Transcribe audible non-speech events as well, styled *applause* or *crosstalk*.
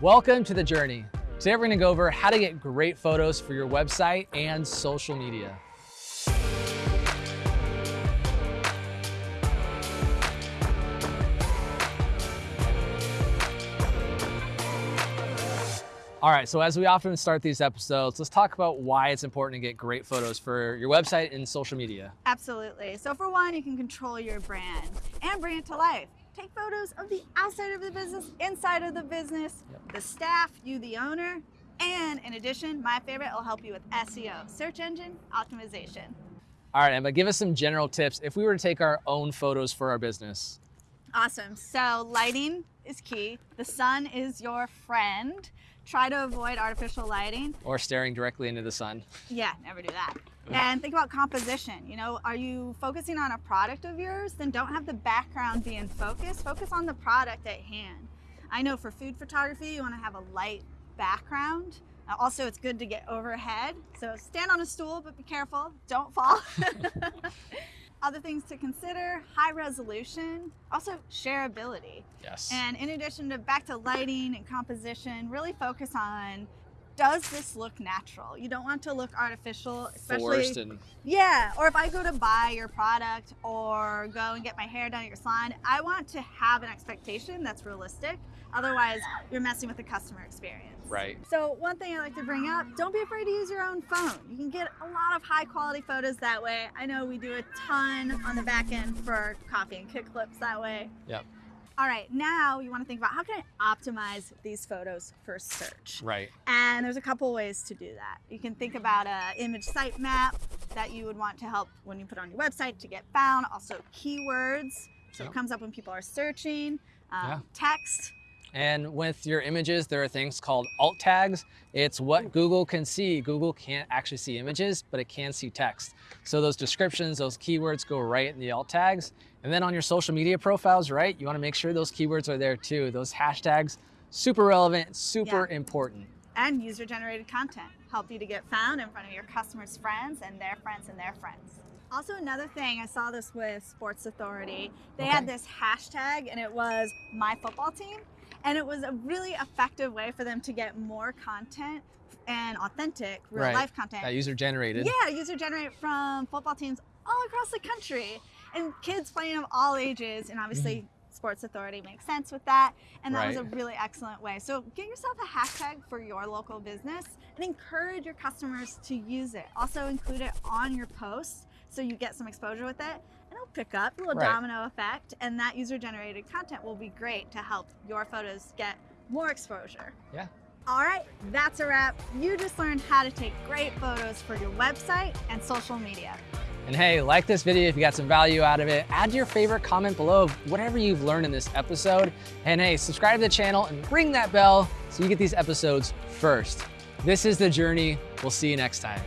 Welcome to The Journey. Today we're gonna go over how to get great photos for your website and social media. All right, so as we often start these episodes, let's talk about why it's important to get great photos for your website and social media. Absolutely. So for one, you can control your brand and bring it to life. Take photos of the outside of the business, inside of the business, yep. the staff, you the owner, and in addition, my favorite, it'll help you with SEO, search engine optimization. All right, Emma, give us some general tips if we were to take our own photos for our business. Awesome. So lighting is key. The sun is your friend. Try to avoid artificial lighting. Or staring directly into the sun. Yeah, never do that. And think about composition. You know, are you focusing on a product of yours? Then don't have the background be in focus. Focus on the product at hand. I know for food photography, you want to have a light background. Uh, also, it's good to get overhead. So stand on a stool, but be careful, don't fall. *laughs* *laughs* Other things to consider, high resolution, also shareability. Yes. And in addition to back to lighting and composition, really focus on does this look natural? You don't want to look artificial, especially and... yeah. Or if I go to buy your product or go and get my hair done at your salon, I want to have an expectation that's realistic. Otherwise, you're messing with the customer experience. Right. So one thing I like to bring up, don't be afraid to use your own phone. You can get a lot of high quality photos that way. I know we do a ton on the back end for coffee and kick clips that way. Yep. All right, now you want to think about how can I optimize these photos for search? Right. And there's a couple ways to do that. You can think about a image sitemap that you would want to help when you put on your website to get found. Also keywords, so yep. it comes up when people are searching. Um, yeah. Text, and with your images, there are things called alt tags. It's what hmm. Google can see. Google can't actually see images, but it can see text. So those descriptions, those keywords go right in the alt tags. And then on your social media profiles, right, you wanna make sure those keywords are there too. Those hashtags, super relevant, super yeah. important. And user-generated content. Help you to get found in front of your customers' friends and their friends and their friends. Also another thing, I saw this with Sports Authority. They okay. had this hashtag and it was my football team. And it was a really effective way for them to get more content and authentic real right. life content. That user generated. Yeah, user generated from football teams all across the country and kids playing of all ages and obviously mm -hmm. Sports Authority makes sense with that. And that right. was a really excellent way. So get yourself a hashtag for your local business and encourage your customers to use it. Also include it on your posts so you get some exposure with it and it'll pick up a little right. domino effect and that user generated content will be great to help your photos get more exposure. Yeah. All right, that's a wrap. You just learned how to take great photos for your website and social media. And hey, like this video if you got some value out of it. Add your favorite comment below of whatever you've learned in this episode. And hey, subscribe to the channel and ring that bell so you get these episodes first. This is The Journey. We'll see you next time.